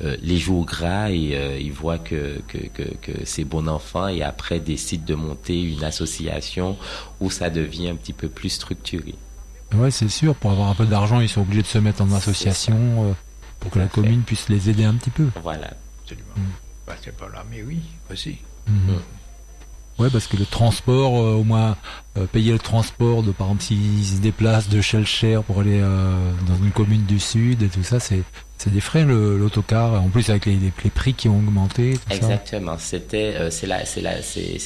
les jours gras et ils voient que, que, que, que c'est bon enfant et après décident de monter une association où ça devient un petit peu plus structuré.
Oui, c'est sûr. Pour avoir un peu d'argent, ils sont obligés de se mettre en association euh, pour que la commune puisse les aider un petit peu.
Voilà.
Absolument. Mm. Bah, c'est pas là, mais oui, aussi.
Mm-hmm. Mm. Ouais, parce que le transport, euh, au moins euh, payer le transport, de par exemple s'ils se déplacent de Shellshare pour aller dans une commune du sud et tout ça, c'est c'est des frais l'autocar, en plus avec les, les, prix qui ont augmenté.
Exactement, c'était euh, c'est la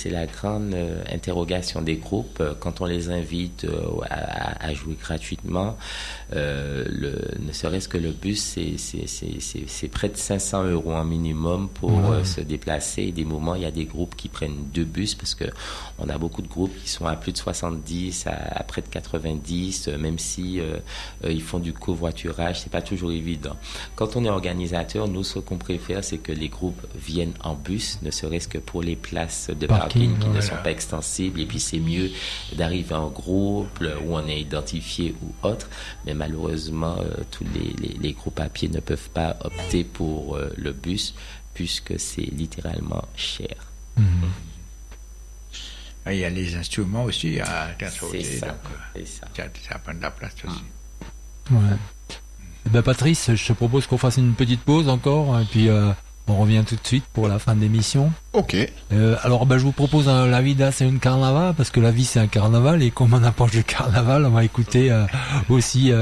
la grande euh, interrogation des groupes euh, quand on les invite à, à, jouer gratuitement. le, ne serait-ce que le bus, c'est près de 500 euros en minimum pour se déplacer. Des moments, il y a des groupes qui prennent deux bus parce que on a beaucoup de groupes qui sont à plus de 70, à, à près de 90, même si ils font du covoiturage, c'est pas toujours évident. Quand on est organisateur, nous, ce qu'on préfère, c'est que les groupes viennent en bus, ne serait-ce que pour les places de parking, qui ne sont pas extensibles. Et puis, c'est mieux d'arriver en groupe où on est identifié ou autre. Mais malheureusement, euh, tous les, groupes à pied ne peuvent pas opter pour euh, le bus puisque c'est littéralement cher. Mhm.
Ah, il y a les instruments aussi à
transporter. C'est ça.
ça. ça. prend de la place aussi.
Ouais. Eh ben Patrice, je te propose qu'on fasse une petite pause encore, et puis euh, on revient tout de suite pour la fin de l'émission.
Ok.
Euh, alors ben, je vous propose euh, La Vida c'est une carnaval, parce que la vie c'est un carnaval, et comme on approche du carnaval, on va écouter aussi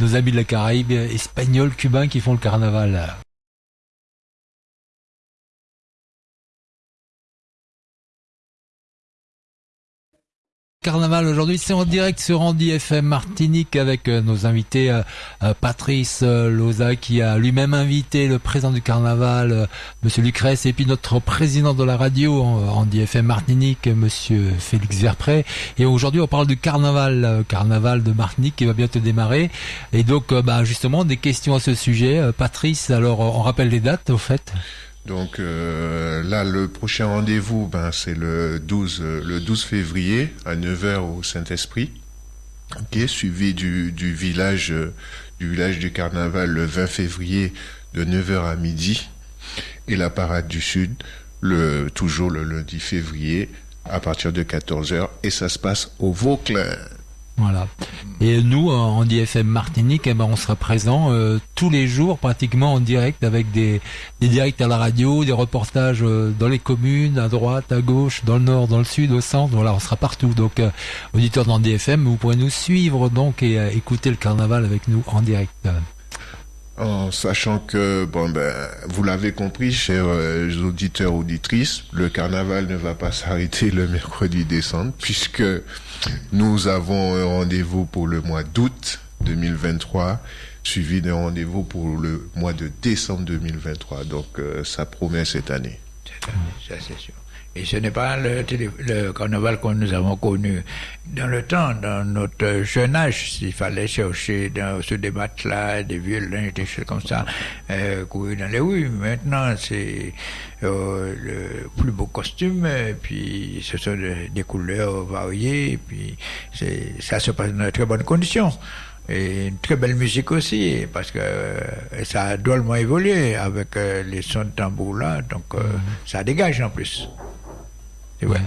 nos amis de la Caraïbe, espagnols, cubains qui font le carnaval. Carnaval aujourd'hui, c'est en direct sur Andy FM Martinique avec euh, nos invités euh, euh, Patrice Loza qui a lui-même invité le président du Carnaval, Monsieur Lucrèce, et puis notre président de la radio Andy FM Martinique, Monsieur Félix Verpré. Et aujourd'hui, on parle du Carnaval, Carnaval de Martinique qui va bientôt démarrer. Et donc, bah, justement, des questions à ce sujet. Patrice, alors on rappelle les dates au fait?
Donc euh, là, le prochain rendez-vous, ben, c'est le 12, euh, le 12 février à 9h au Saint-Esprit, qui est suivi du, du village, euh, du village du carnaval le 20 février de 9h à midi et la parade du Sud le, toujours le lundi février à partir de 14h et ça se passe au Vauclin.
Voilà. Et nous, en DFM Martinique, eh ben, on sera présent euh, tous les jours, pratiquement en direct, avec des, des directs à la radio, des reportages euh, dans les communes, à droite, à gauche, dans le nord, dans le sud, au centre. Voilà, on sera partout. Donc, euh, auditeurs dans DFM, vous pourrez nous suivre donc et euh, écouter le carnaval avec nous en direct.
En sachant que, bon, ben, vous l'avez compris, chers euh, auditeurs, auditrices, le carnaval ne va pas s'arrêter le mercredi décembre, puisque nous avons un rendez-vous pour le mois d'août 2023, suivi d'un rendez-vous pour le mois de décembre 2023. Donc, euh, ça promet cette année.
Ça, c'est sûr. Et ce n'est pas le, carnaval que nous avons connu dans le temps, dans notre jeune âge. S'il fallait chercher dans ce débat-là des violins, des choses comme ça, euh, courir dans les rues. Maintenant, c'est euh, le plus beau costume, et puis ce sont des, des couleurs variées, et puis ça se passe dans de très bonnes conditions. Et une très belle musique aussi, parce que euh, ça a drôlement évolué avec euh, les sons de tambour là, donc euh, ça dégage en plus. C'est vrai.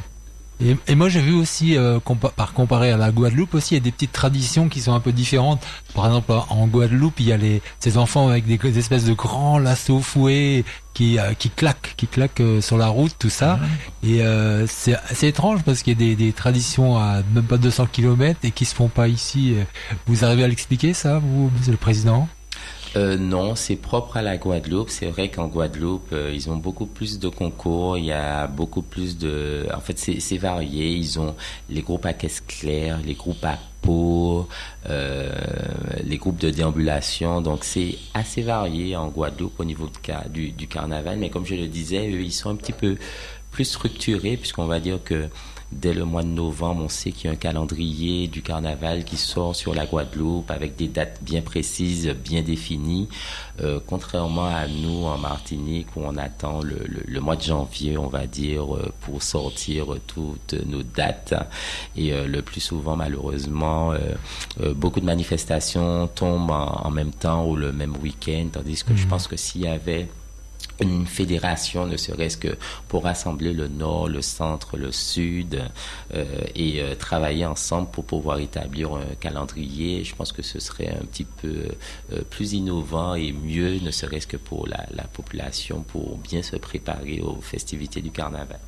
Et, et moi j'ai vu aussi, euh, compa- par comparer à la Guadeloupe aussi, il y a des petites traditions qui sont un peu différentes. Par exemple, en Guadeloupe, il y a les, ces enfants avec des, des espèces de grands lassos fouets qui, euh, qui claquent, qui claquent euh, sur la route, tout ça. Et c'est c'est étrange parce qu'il y a des, des traditions à même pas 200 km et qui se font pas ici. Vous arrivez à l'expliquer ça, vous, Monsieur le Président?
Euh, non, c'est propre à la Guadeloupe. C'est vrai qu'en Guadeloupe, euh, ils ont beaucoup plus de concours. Il y a beaucoup plus de. En fait, c'est varié. Ils ont les groupes à caisse claire, les groupes à peau, euh, les groupes de déambulation. Donc, c'est assez varié en Guadeloupe au niveau du, du carnaval. Mais comme je le disais, eux, ils sont un petit peu plus structurés, puisqu'on va dire que Dès le mois de novembre, on sait qu'il y a un calendrier du carnaval qui sort sur la Guadeloupe avec des dates bien précises, bien définies, euh, contrairement à nous en Martinique où on attend le, le- le mois de janvier, on va dire, euh, pour sortir toutes nos dates. Et euh, le plus souvent, malheureusement, euh, beaucoup de manifestations tombent en, en même temps ou le même week-end, tandis que je pense que s'il y avait une fédération, ne serait-ce que pour rassembler le nord, le centre, le sud euh, et euh, travailler ensemble pour pouvoir établir un calendrier. Je pense que ce serait un petit peu euh, plus innovant et mieux, ne serait-ce que pour la, la population, pour bien se préparer aux festivités du carnaval.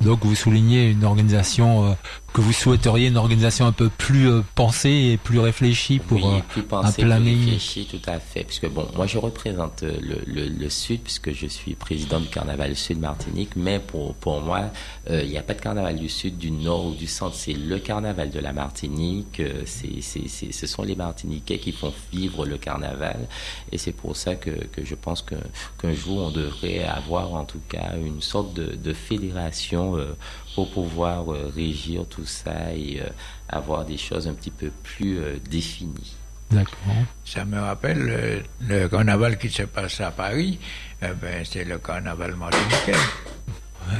Donc vous soulignez une organisation que vous souhaiteriez une organisation un peu plus euh, pensée et plus réfléchie pour
oui,
euh,
plus
un
pensé, plus
planning.
réfléchi, tout à fait. Puisque bon, moi je représente euh, le, le, le Sud, puisque je suis président du Carnaval Sud Martinique, mais pour, pour moi, euh, il n'y a pas de Carnaval du Sud, du Nord ou du Centre, c'est le Carnaval de la Martinique, c'est, c'est, c'est, ce sont les Martiniquais qui font vivre le Carnaval, et c'est pour ça que, que je pense que, qu'un jour on devrait avoir en tout cas une sorte de, de fédération euh, pour pouvoir euh, régir tout ça et euh, avoir des choses un petit peu plus euh, définies.
D'accord.
Ça me rappelle euh, le carnaval qui se passe à Paris, eh ben, c'est le carnaval martiniquais.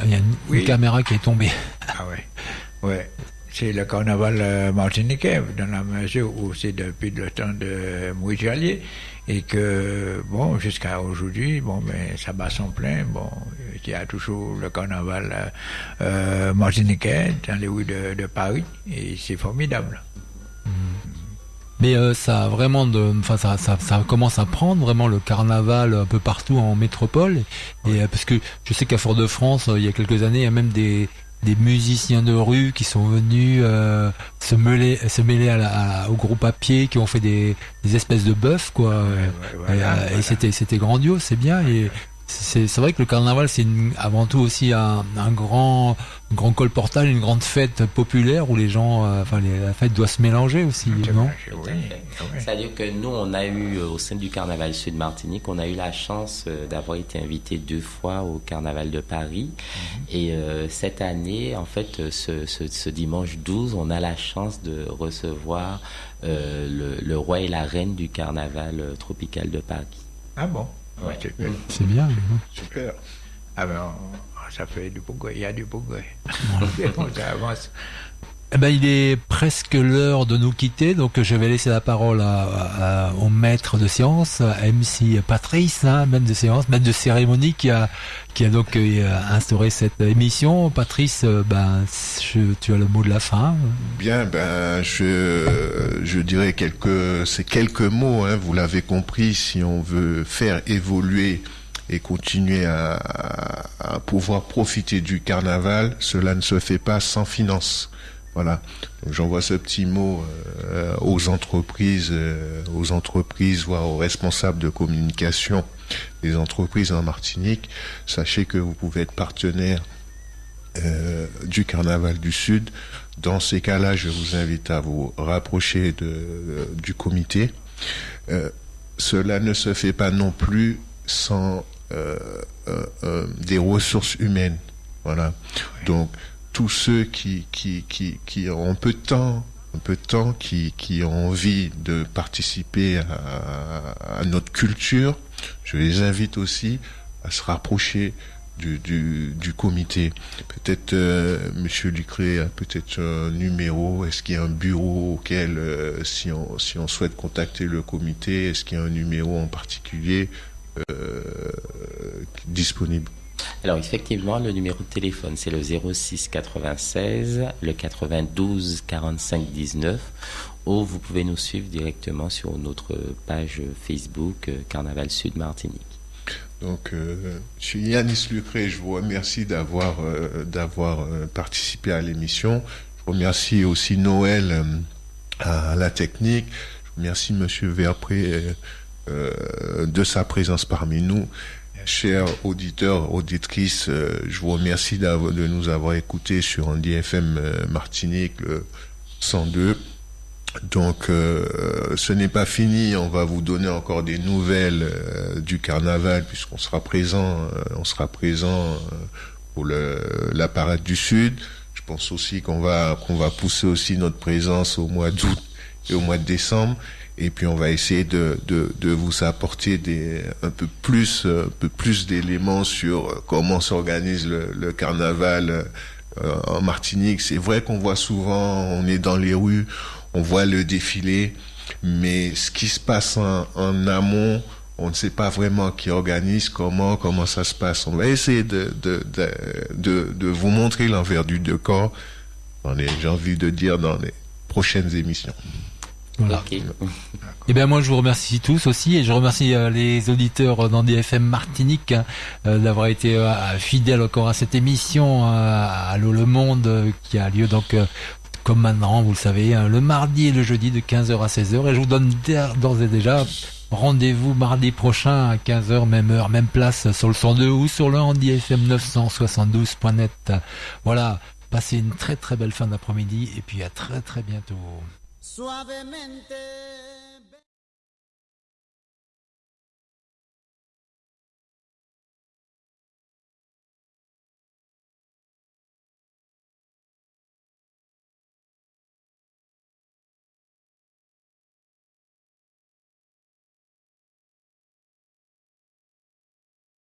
Il y a une, une caméra qui est tombée.
Ah ouais, ouais. C'est le carnaval euh, martiniquais, dans la mesure où c'est depuis le temps de Jallier, et que, bon, jusqu'à aujourd'hui, bon, ben, ça bat son plein, bon, il y a toujours le carnaval euh, euh, martiniquais dans les rues de, de Paris, et c'est formidable.
Mais euh, ça a vraiment de, enfin ça, ça, ça commence à prendre vraiment le carnaval un peu partout en métropole. Et euh, parce que je sais qu'à Fort-de-France, euh, il y a quelques années, il y a même des des musiciens de rue qui sont venus euh, se mêler se mêler à la- à- au groupe à pied, qui ont fait des, des espèces de bœufs quoi.
Ouais,
et,
voilà,
euh, et c'était c'était grandiose, c'est bien. Et c'est vrai que le carnaval c'est avant tout aussi un, un grand un grand colportage, une grande fête populaire où les gens, euh, enfin les, la fête doit se mélanger aussi, non?
oui,
Tout à fait.
oui.
C'est-à-dire que nous, on a eu, euh, au sein du Carnaval Sud Martinique, on a eu la chance euh, d'avoir été invité deux fois au Carnaval de Paris. Et euh, cette année, en fait, ce, ce- ce dimanche 12, on a la chance de recevoir euh, le, le roi et la reine du Carnaval tropical de Paris.
Ah bon?
Ouais.
C'est bien.
Super.
Ah ben, on- ça fait du progrès, il y a du progrès. ça avance.
Eh ben, il est presque l'heure de nous quitter, donc je vais laisser la parole à, à- au maître de séance, MC Patrice, hein, maître de séance, maître de cérémonie, qui a, qui a donc euh, instauré cette émission. Patrice, euh, ben, tu as le mot de la fin.
Bien, ben, je, je dirais quelques, ces quelques mots, hein, vous l'avez compris, si on veut faire évoluer et continuer à, à- à pouvoir profiter du carnaval, cela ne se fait pas sans finance. Voilà. Donc j'envoie ce petit mot euh, aux entreprises, euh, aux entreprises, voire aux responsables de communication des entreprises en Martinique. Sachez que vous pouvez être partenaire euh, du Carnaval du Sud. Dans ces cas-là, je vous invite à vous rapprocher de, du comité. Cela ne se fait pas non plus sans des ressources humaines. Voilà. Donc, tous ceux qui, ont un peu de temps, un peu de temps, qui, ont envie de participer à, notre culture, je les invite aussi à se rapprocher du, comité. Peut-être euh, Monsieur Lucré a peut-être un numéro. Est-ce qu'il y a un bureau auquel, euh, si on si on souhaite contacter le comité, est-ce qu'il y a un numéro en particulier euh, disponible?
Alors effectivement, le numéro de téléphone, c'est le 06 96, le 92 45 19, ou vous pouvez nous suivre directement sur notre page Facebook euh, Carnaval Sud Martinique.
Donc, euh, je suis Yanis Lucré, je vous remercie d'avoir euh, euh, participé à l'émission. Je remercie aussi Noël à la technique. Je remercie Monsieur Verpré de sa présence parmi nous. Chers auditeurs, auditrices, euh, je vous remercie de nous avoir écoutés sur Andy FM euh, Martinique le 102. Donc, euh, ce n'est pas fini. On va vous donner encore des nouvelles du carnaval puisqu'on sera présent. on sera présent pour la parade du Sud. Je pense aussi qu'on va qu'on va pousser aussi notre présence au mois d'août et au mois de décembre. Et puis on va essayer de, de, vous apporter un peu plus peu plus d'éléments sur euh, comment s'organise le, carnaval euh, en Martinique. C'est vrai qu'on voit souvent, on est dans les rues, on voit le défilé, mais ce qui se passe en, en amont, on ne sait pas vraiment qui organise, comment, comment ça se passe. On va essayer de, de, de, de, vous montrer l'envers du décor, j'ai envie de dire, dans les prochaines émissions.
Voilà.
Ok.
Eh bien, moi, je vous remercie tous aussi, et je remercie euh, les auditeurs dans DFM Martinique hein, euh, d'avoir été euh, fidèles encore à cette émission euh, à l'eau le monde euh, qui a lieu donc euh, comme maintenant, vous le savez, hein, le mardi et le jeudi de 15h à 16h. Et je vous donne d'ores d'ores et déjà rendez-vous mardi prochain à 15h, même heure, même place sur le 102 ou sur le Handy FM 972.net. Voilà, passez une très très belle fin d'après-midi et puis à très très bientôt.
Suavemente.